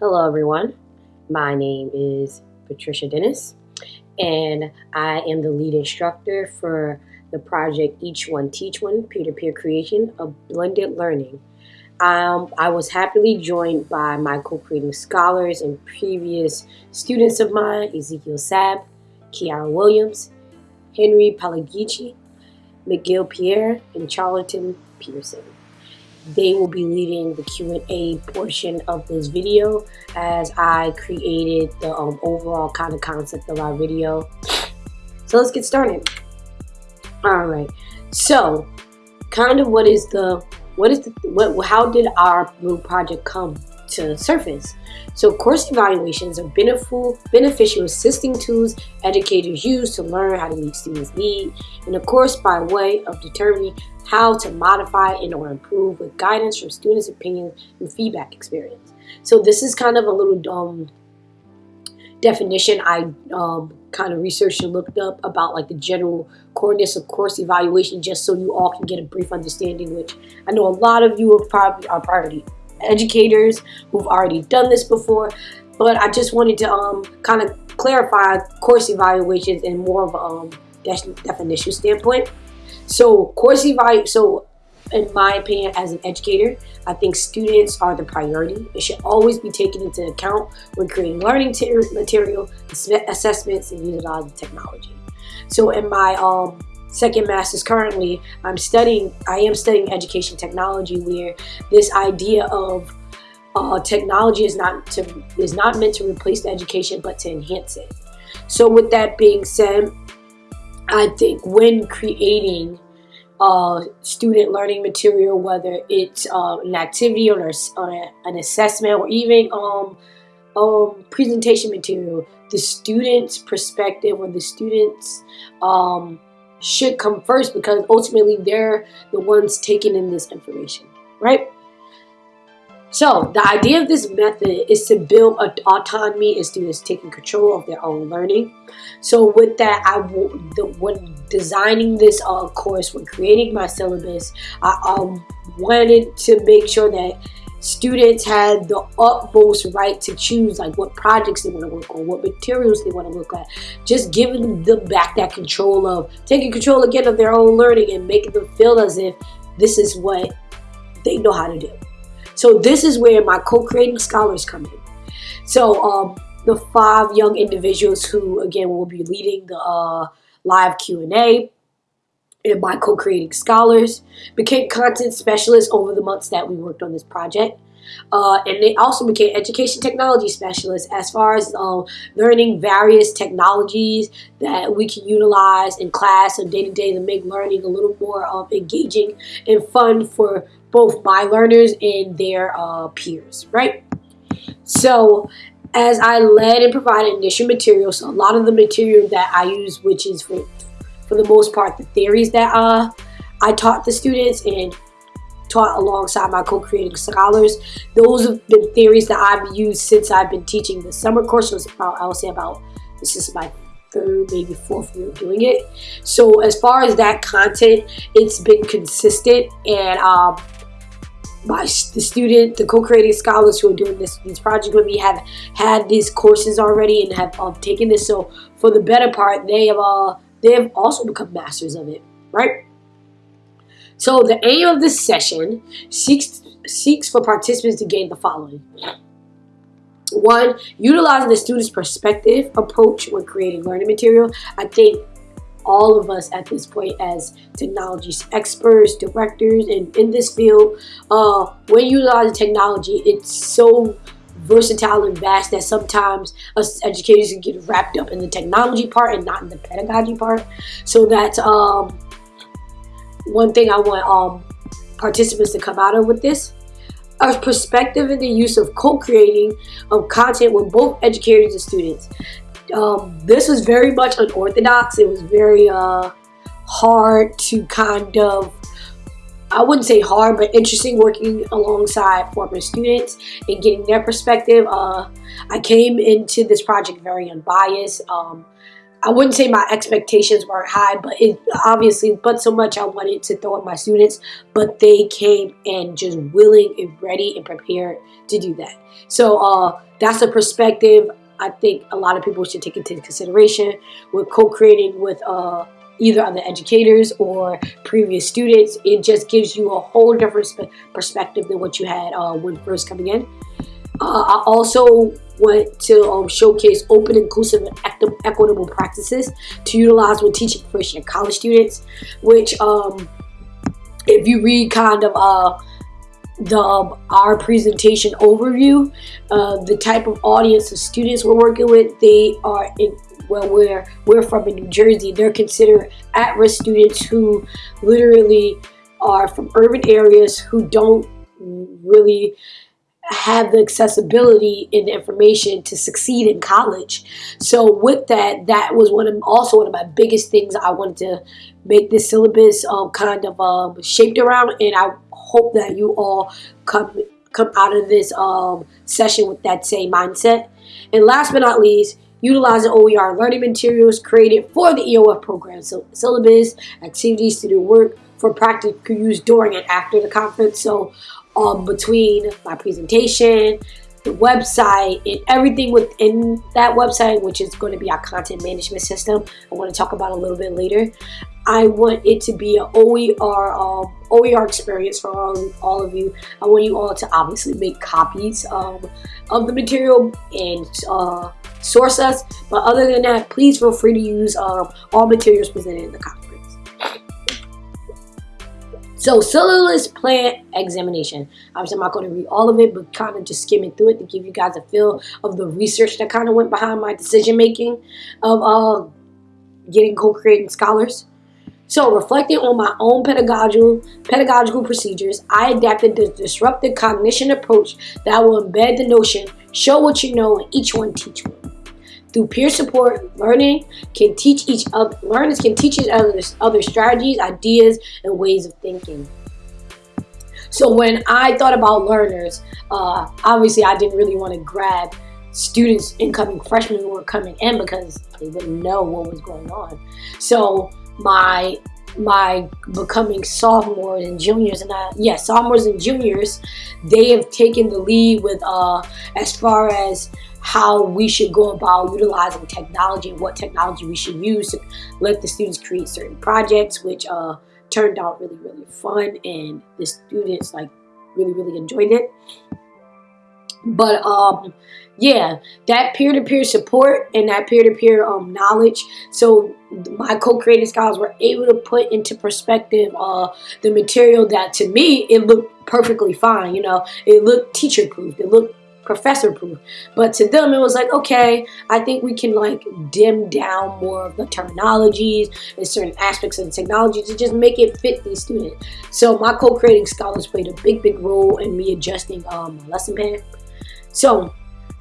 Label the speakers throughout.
Speaker 1: Hello, everyone. My name is Patricia Dennis, and I am the lead instructor for the project Each One Teach One peer to peer creation of blended learning. Um, I was happily joined by my co creating scholars and previous students of mine Ezekiel Sab, Kiara Williams, Henry Palagici, McGill Pierre, and Charlton Peterson. They will be leading the Q&A portion of this video as I created the um, overall kind of concept of our video. So let's get started. All right. So, kind of what is the what is the what how did our little project come to surface? So course evaluations are beneficial, beneficial assisting tools educators use to learn how to meet students' needs, and of course by way of determining how to modify and or improve with guidance from students' opinions and feedback experience. So this is kind of a little um, definition I um, kind of researched and looked up about like the general coordinates of course evaluation just so you all can get a brief understanding which I know a lot of you are probably are priority educators who've already done this before but I just wanted to um, kind of clarify course evaluations in more of a um, definition standpoint. So course evaluation, so in my opinion, as an educator, I think students are the priority. It should always be taken into account when creating learning material, assessments, and utilizing technology. So in my um, second master's currently, I'm studying, I am studying education technology where this idea of uh, technology is not to is not meant to replace the education but to enhance it. So with that being said, I think when creating uh, student learning material, whether it's uh, an activity or, or, an assessment or even um, um, presentation material, the student's perspective or the students um, should come first because ultimately they're the ones taking in this information, right? So the idea of this method is to build autonomy in students taking control of their own learning. So with that, I the, when designing this uh, course, when creating my syllabus, I um, wanted to make sure that students had the utmost right to choose like what projects they want to work on, what materials they want to look at. Just giving them back that control of taking control again of their own learning and making them feel as if this is what they know how to do. So this is where my co-creating scholars come in. So um, the five young individuals who, again, will be leading the uh, live Q&A my co-creating scholars became content specialists over the months that we worked on this project. Uh, and they also became education technology specialists as far as um, learning various technologies that we can utilize in class and day to day to make learning a little more um, engaging and fun for both my learners and their uh, peers, right? So as I led and provided initial material, so a lot of the material that I use, which is for, for the most part the theories that uh, I taught the students and taught alongside my co-creating scholars. Those have been theories that I've used since I've been teaching the summer course. So about, I'll say about, this is my third, maybe fourth year doing it. So as far as that content, it's been consistent and um, my the student, the co-creating scholars who are doing this these projects with me have had these courses already and have um, taken this. So for the better part, they have uh, they have also become masters of it, right? So the aim of this session seeks seeks for participants to gain the following. One, utilizing the student's perspective approach when creating learning material. I think all of us at this point as technology experts, directors, and in this field, uh, when you utilize technology, it's so versatile and vast that sometimes us educators can get wrapped up in the technology part and not in the pedagogy part. So that's um, one thing I want um, participants to come out of with this. A perspective in the use of co-creating of content with both educators and students. Um, this was very much unorthodox. It was very uh, hard to kind of, I wouldn't say hard, but interesting working alongside former students and getting their perspective. Uh, I came into this project very unbiased. Um, I wouldn't say my expectations weren't high, but it obviously, but so much I wanted to throw at my students, but they came and just willing and ready and prepared to do that. So uh, that's a perspective I think a lot of people should take into consideration with co-creating with uh, either other educators or previous students. It just gives you a whole different perspective than what you had uh, when first coming in. Uh, I also want to um, showcase open, inclusive, and equitable practices to utilize when teaching first year college students, which um, if you read kind of uh, the um, our presentation overview, uh, the type of audience of students we're working with, they are in well we're we're from in New Jersey. They're considered at-risk students who literally are from urban areas who don't really have the accessibility and information to succeed in college. So with that, that was one of also one of my biggest things I wanted to make this syllabus um, kind of um, shaped around, and I hope that you all come come out of this um, session with that same mindset. And last but not least, utilizing OER learning materials created for the EOF program. So syllabus, activities, to do work for practical use during and after the conference. So um, between my presentation, the website, and everything within that website, which is going to be our content management system. I want to talk about a little bit later. I want it to be an OER um, OER experience for all, all of you. I want you all to obviously make copies um, of the material and uh, source us. But other than that, please feel free to use um, all materials presented in the conference. So syllabus plant examination. Obviously, I'm not going to read all of it, but kind of just skimming through it to give you guys a feel of the research that kind of went behind my decision making of uh, getting co-creating scholars. So, reflecting on my own pedagogical pedagogical procedures, I adapted the disruptive cognition approach that will embed the notion, show what you know, and each one teach one. Through peer support, learning can teach each other. Learners can teach each other other strategies, ideas, and ways of thinking. So when I thought about learners, uh, obviously I didn't really want to grab students, incoming freshmen who were coming in because they wouldn't know what was going on. So my my becoming sophomores and juniors and I, yeah sophomores and juniors they have taken the lead with uh as far as how we should go about utilizing technology and what technology we should use to let the students create certain projects, which uh, turned out really, really fun, and the students like really, really enjoyed it. But um, yeah, that peer-to-peer support and that peer-to-peer um, knowledge. So my co-creating scholars were able to put into perspective uh, the material that to me it looked perfectly fine. You know, it looked teacher-proof. It looked professor proof. But to them, it was like, okay, I think we can like dim down more of the terminologies and certain aspects of the technology to just make it fit these students. So my co-creating scholars played a big, big role in me adjusting um, my lesson plan. So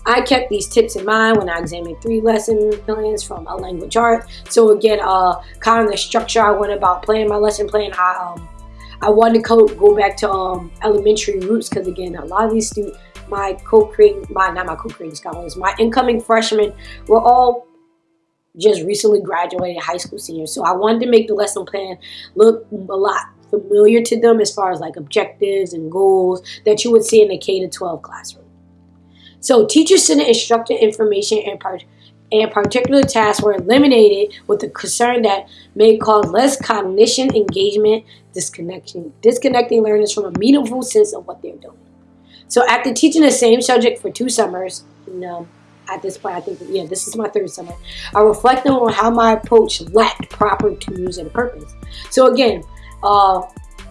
Speaker 1: I kept these tips in mind when I examined three lesson plans from a language art. So again, uh, kind of the structure I went about planning my lesson plan, I um, I wanted to go, go back to um, elementary roots because again, a lot of these students, my co-creating, my not my co-creating scholars, my incoming freshmen were all just recently graduated high school seniors. So I wanted to make the lesson plan look a lot familiar to them as far as like objectives and goals that you would see in a K to 12 classroom. So teacher-centered instructor information and part and particular tasks were eliminated with the concern that may cause less cognition engagement, disconnecting, disconnecting learners from a meaningful sense of what they're doing. So after teaching the same subject for two summers, and, at this point, I think, yeah, this is my third summer, I reflected on how my approach lacked proper tools and purpose. So again, uh,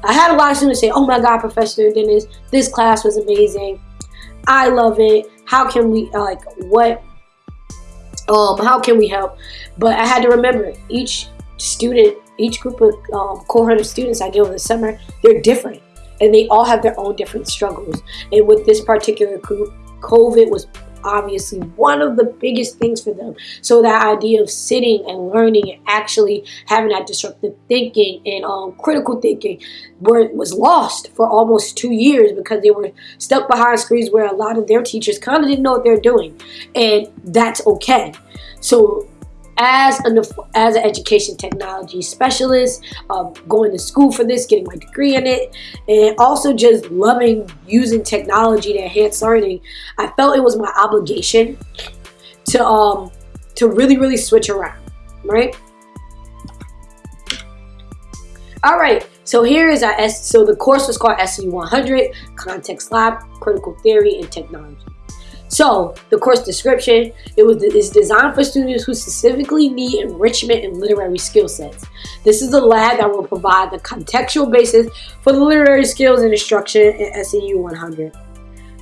Speaker 1: I had a lot of students say, oh my God, Professor Dennis, this class was amazing. I love it. How can we, like, what, um, how can we help? But I had to remember each student, each group of um, cohort of students I get over the summer, they're different and they all have their own different struggles. And with this particular group, COVID was obviously one of the biggest things for them. So that idea of sitting and learning and actually having that disruptive thinking and um, critical thinking where it was lost for almost two years because they were stuck behind screens where a lot of their teachers kind of didn't know what they're doing. And that's okay. So as an as an education technology specialist, um, going to school for this, getting my degree in it, and also just loving using technology to enhance learning, I felt it was my obligation to um to really really switch around, right? All right, so here is our S. So the course was called SCU 100 Context Lab, Critical Theory and Technology. So the course description, it was is designed for students who specifically need enrichment in literary skill sets. This is a lab that will provide the contextual basis for the literary skills and instruction in SCU 100.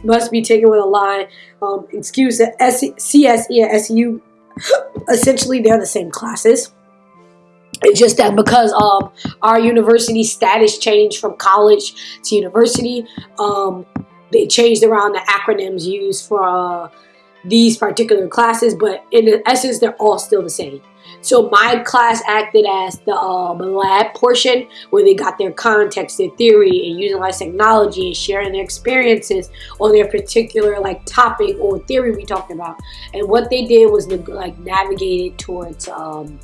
Speaker 1: Must be taken with a line. Um, excuse that CSE and SCU, essentially they're the same classes. It's just that because um, our university status changed from college to university, um, they changed around the acronyms used for uh, these particular classes, but in essence, they're all still the same. So my class acted as the um, lab portion where they got their context, their theory, and using technology and sharing their experiences on their particular like topic or theory we talked about. And what they did was like navigate it towards um,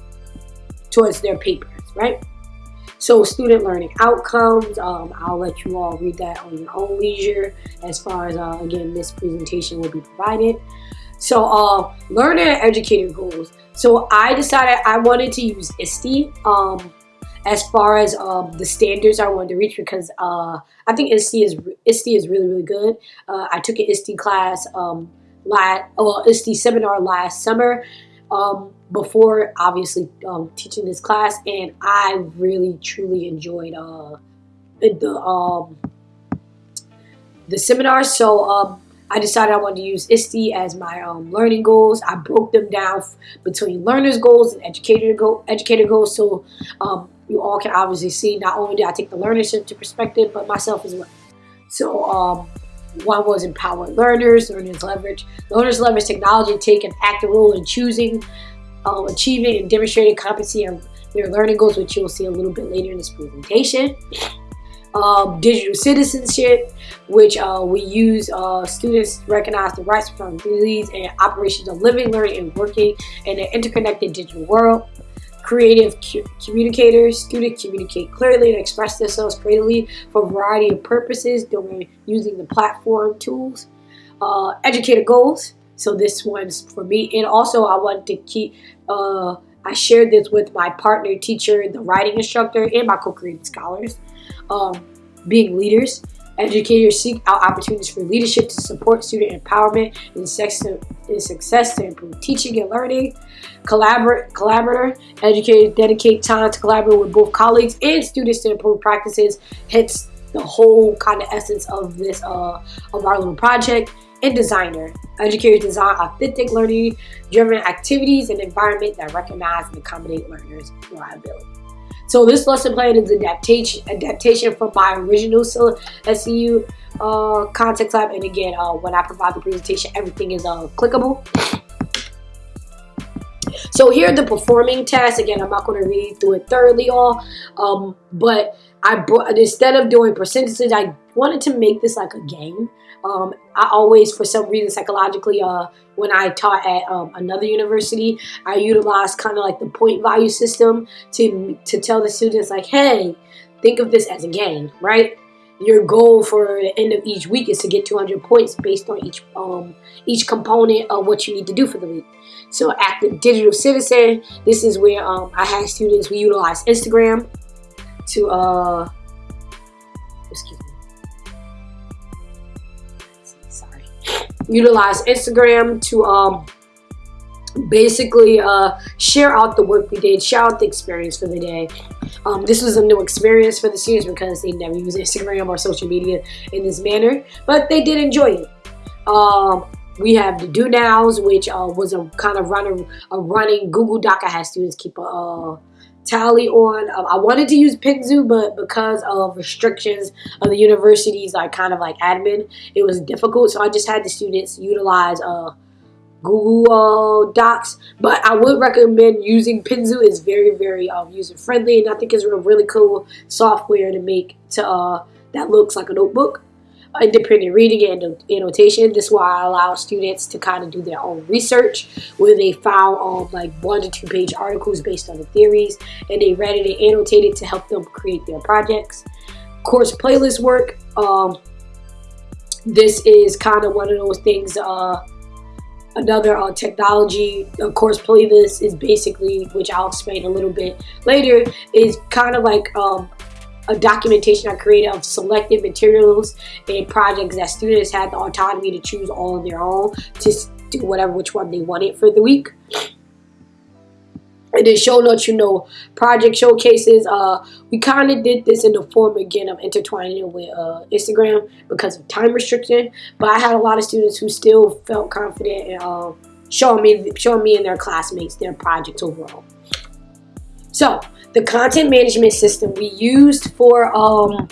Speaker 1: towards their papers, right? So student learning outcomes, um, I'll let you all read that on your own leisure as far as, uh, again, this presentation will be provided. So uh, learner and educator goals. So I decided I wanted to use ISTE um, as far as um, the standards I wanted to reach because uh, I think ISTE is ISTE is really really good. Uh, I took an ISTE class um, last, well, ISTE seminar last summer, um, before obviously um, teaching this class, and I really truly enjoyed uh, the um, the seminar. So um, I decided I wanted to use ISTE as my um, learning goals. I broke them down between learners goals and educator go educator goals, so um, you all can obviously see not only did I take the learners into perspective, but myself as well. So um, one was empower learners, learners leverage. Learners leverage technology take an active role in choosing um, achieving and demonstrating competency of their learning goals, which you'll see a little bit later in this presentation. Um, digital citizenship, which uh, we use uh, students recognize the rights, responsibilities, and operations of living, learning, and working in an interconnected digital world. Creative communicators, students communicate clearly and express themselves creatively for a variety of purposes during using the platform tools. Uh, educator goals, so this one's for me. And also I want to keep, uh, I shared this with my partner teacher, the writing instructor, and my co-creating scholars. Um, being leaders, educators seek out opportunities for leadership to support student empowerment and success to improve teaching and learning. Collaborate, collaborator, educators dedicate time to collaborate with both colleagues and students to improve practices. Hence the whole kind of essence of this uh, of our little project and designer. Educators design authentic learning driven activities and environment that recognize and accommodate learners' reliability. So this lesson plan is adaptation adaptation from my original SCU uh, context lab. And again, uh, when I provide the presentation, everything is uh, clickable. So here are the performing tests. Again, I'm not going to read through it thoroughly all, um, but I instead of doing percentages, I wanted to make this like a game. Um, I always, for some reason, psychologically, uh, when I taught at um, another university, I utilized kind of like the point value system to to tell the students like, hey, think of this as a game, right? Your goal for the end of each week is to get 200 points based on each um, each component of what you need to do for the week. So, active digital citizen, this is where um, I had students. We utilize Instagram to uh, excuse me utilize Instagram to um, basically uh, share out the work we did, share out the experience for the day. Um, this was a new experience for the students because they never use Instagram or social media in this manner, but they did enjoy it. Um, we have the do nows, which uh, was a kind of running a running Google Doc. I had students keep a uh, tally on. Um, I wanted to use Penzu, but because of restrictions of the university's like kind of like admin, it was difficult. So I just had the students utilize uh, Google uh, Docs. But I would recommend using Penzu. It's very, very um, user friendly, and I think it's a really cool software to make to uh, that looks like a notebook. Independent reading and annotation. This is why I allow students to kind of do their own research where they found um, like one to two page articles based on the theories and they read it and annotated to help them create their projects. Course playlist work. Um, this is kind of one of those things. Uh, another uh, technology, of course, playlist is basically, which I'll explain a little bit later, is kind of like um, a documentation I created of selected materials and projects that students had the autonomy to choose all on their own to do whatever which one they wanted for the week. And then show notes, you know, project showcases. Uh, we kind of did this in the form again of intertwining it with uh, Instagram because of time restriction. But I had a lot of students who still felt confident in uh, showing me, showing me and their classmates their projects overall. So the content management system we used for um,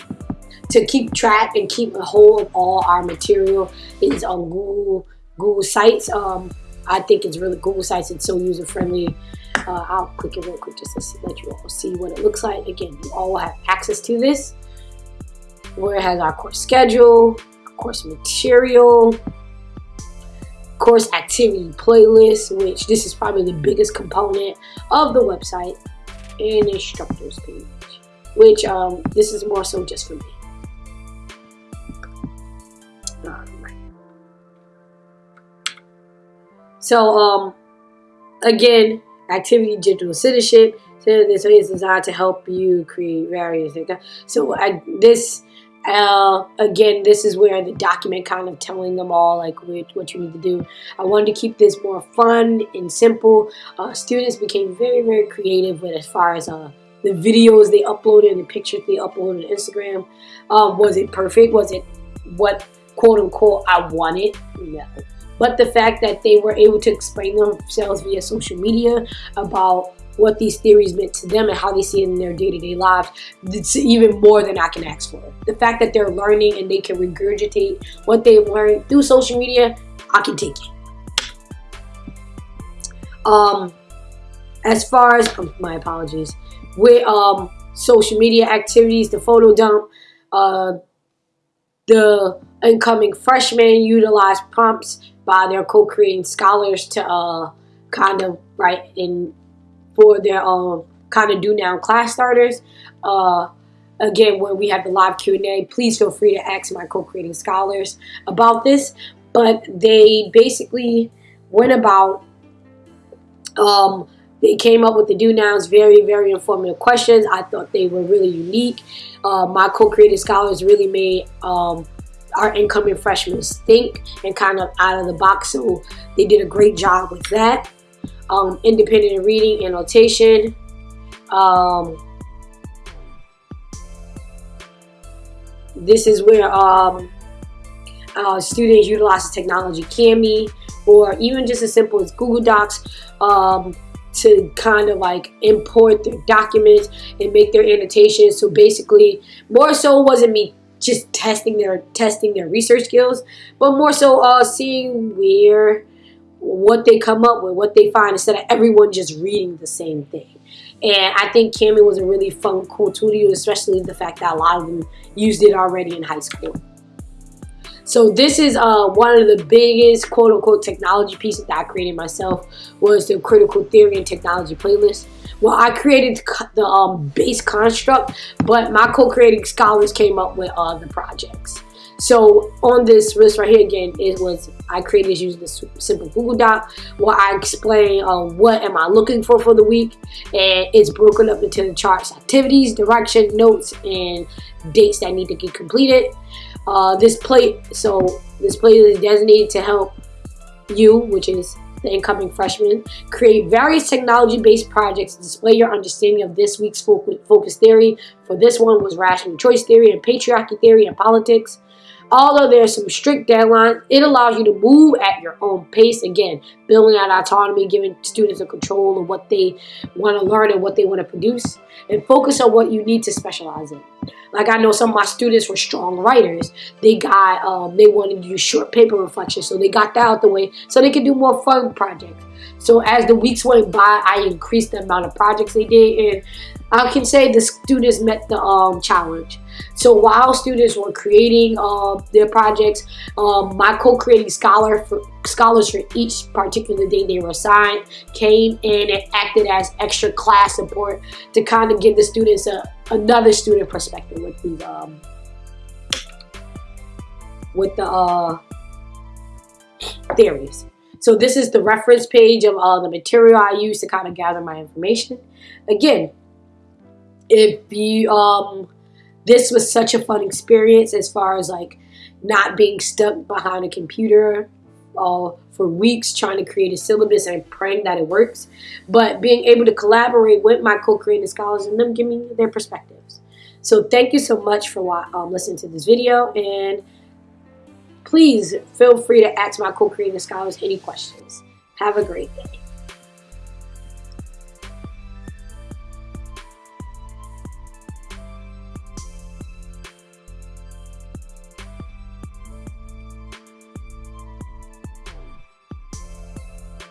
Speaker 1: to keep track and keep a hold of all our material is on Google Google Sites. Um, I think it's really Google Sites. It's so user friendly. Uh, I'll click it real quick just to see, let you all see what it looks like. Again, you all have access to this, where it has our course schedule, course material, course activity playlist, which this is probably the biggest component of the website and instructors page, which um, this is more so just for me. So um, again, activity digital citizenship. So this is designed to help you create various. So I, this uh, again, this is where the document kind of telling them all like what you need to do. I wanted to keep this more fun and simple. Uh, students became very, very creative with as far as uh, the videos they uploaded and the pictures they uploaded on Instagram. Um, was it perfect? Was it what quote unquote I wanted? No. But the fact that they were able to explain themselves via social media about what these theories meant to them and how they see it in their day-to-day lives it's even more than i can ask for. The fact that they're learning and they can regurgitate what they've learned through social media i can take it. Um as far as um, my apologies with um social media activities the photo dump uh the incoming freshmen utilize prompts by their co-creating scholars to uh kind of write in for their um, kind of do now class starters. Uh, again, when we have the live Q&A, please feel free to ask my co-creating scholars about this. But they basically went about, um, they came up with the do nows, very, very informative questions. I thought they were really unique. Uh, my co-creating scholars really made um, our incoming freshmen think and kind of out of the box. So they did a great job with that um, independent reading annotation. Um, this is where um, uh, students utilize technology Kami or even just as simple as Google Docs um, to kind of like import their documents and make their annotations. So basically, more so wasn't me just testing their testing their research skills, but more so uh, seeing where what they come up with, what they find, instead of everyone just reading the same thing. And I think Kami was a really fun, cool tool to use, especially the fact that a lot of them used it already in high school. So this is uh, one of the biggest quote unquote technology pieces that I created myself was the critical theory and technology playlist. Well, I created the um, base construct, but my co-creating scholars came up with uh, the projects. So on this list right here again, it was I created this using this simple Google Doc where I explain uh, what am I looking for for the week, and it's broken up into the charts, activities, direction, notes, and dates that need to get completed. Uh, this plate, so this plate is designated to help you, which is the incoming freshman, create various technology-based projects to display your understanding of this week's focus theory. For this one was rational choice theory and patriarchy theory and politics. Although there's some strict deadlines, it allows you to move at your own pace. Again, building out autonomy, giving students a control of what they want to learn and what they want to produce, and focus on what you need to specialize in. Like I know some of my students were strong writers. They got, um, they wanted to do short paper reflections, so they got that out the way so they could do more fun projects. So as the weeks went by, I increased the amount of projects they did, and I can say the students met the um, challenge. So while students were creating uh, their projects, um, my co-creating scholar for, scholars for each particular day they were assigned came in and acted as extra class support to kind of give the students a, another student perspective with these um, with the uh, theories. So this is the reference page of all the material I use to kind of gather my information. Again, if you um this was such a fun experience as far as like not being stuck behind a computer uh, for weeks trying to create a syllabus and praying that it works, but being able to collaborate with my co-creating scholars and them giving me their perspectives. So thank you so much for um, listening to this video and please feel free to ask my co-creating scholars any questions. Have a great day.